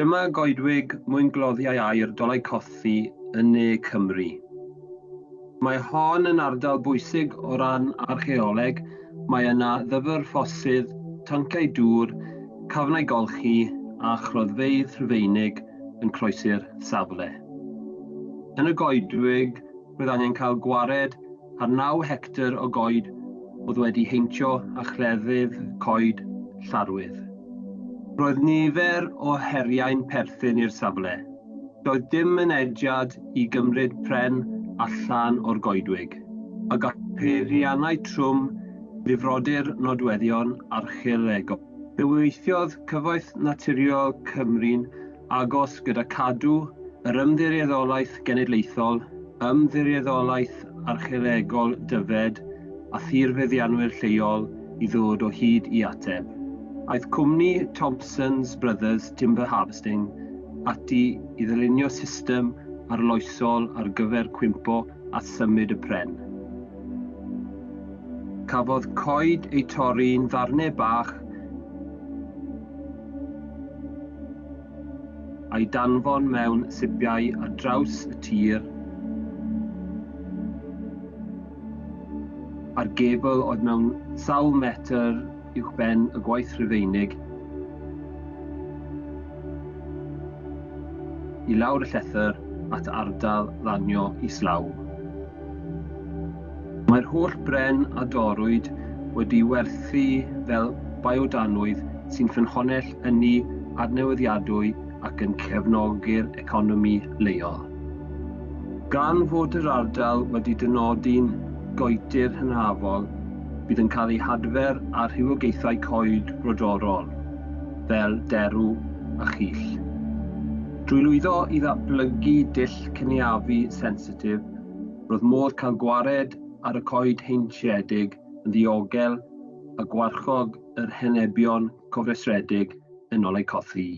Dyma goedwig mwyngloddiau air dolau cothi yn ne Cymru. Mae hon yn ardal bwysig o ran archeoleg. Mae yna ddyfr ffosydd, tanciau dŵr, cafnau golchi a chroddfeidd rhyfeinig yn croesi'r safle. Yn y goedwig, roedd angen cael gwared ar 9 hectr o goed oedd wedi heintio a chleddydd coed llarwydd. Roedd nifer o heriau'n perthyn i'r safle. Doedd dim mynediad i gymryd pren allan o'r goedwig, a gall peiriannau trwm ddifrodir nodweddion archeolegol. Fe weithiodd Cyfoeth Naturiol Cymru'n agos gyda cadw yr ymddiriedolaeth genedlaethol, ymddiriedolaeth archeolegol dyfed a thirfeddianwyr lleol i ddod o hyd i ateb. Aeth cwmni Thompson's Brothers Timber Harvesting ati i ddylunio system arloesol ar gyfer cwympo a symud y pren. Cafodd coed ei torri'n ddarnau bach a'i danfon mewn sibiau ar draws y tir a'r gebl oedd mewn sawl metr uwchben y gwaith Rhufeinig i lawr y llethr at ardal ddanio islaw. Mae'r holl bren a dorwyd wedi werthu fel biodanwydd sy'n ffynhonell ynni adnewyddiadwy ac yn cefnogi'r economi leol. Gan fod yr ardal wedi dynodi'n goetir hynafol bydd yn cael ei hadfer ar rhywogaethau coed brodorol, fel derw a chyll. Drwy lwyddo i ddatblygu dill cyniafu sensitif, roedd modd cael gwared ar y coed heintiedig yn ddiogel a gwarchog yr henebion cofresredig yn olau cothi.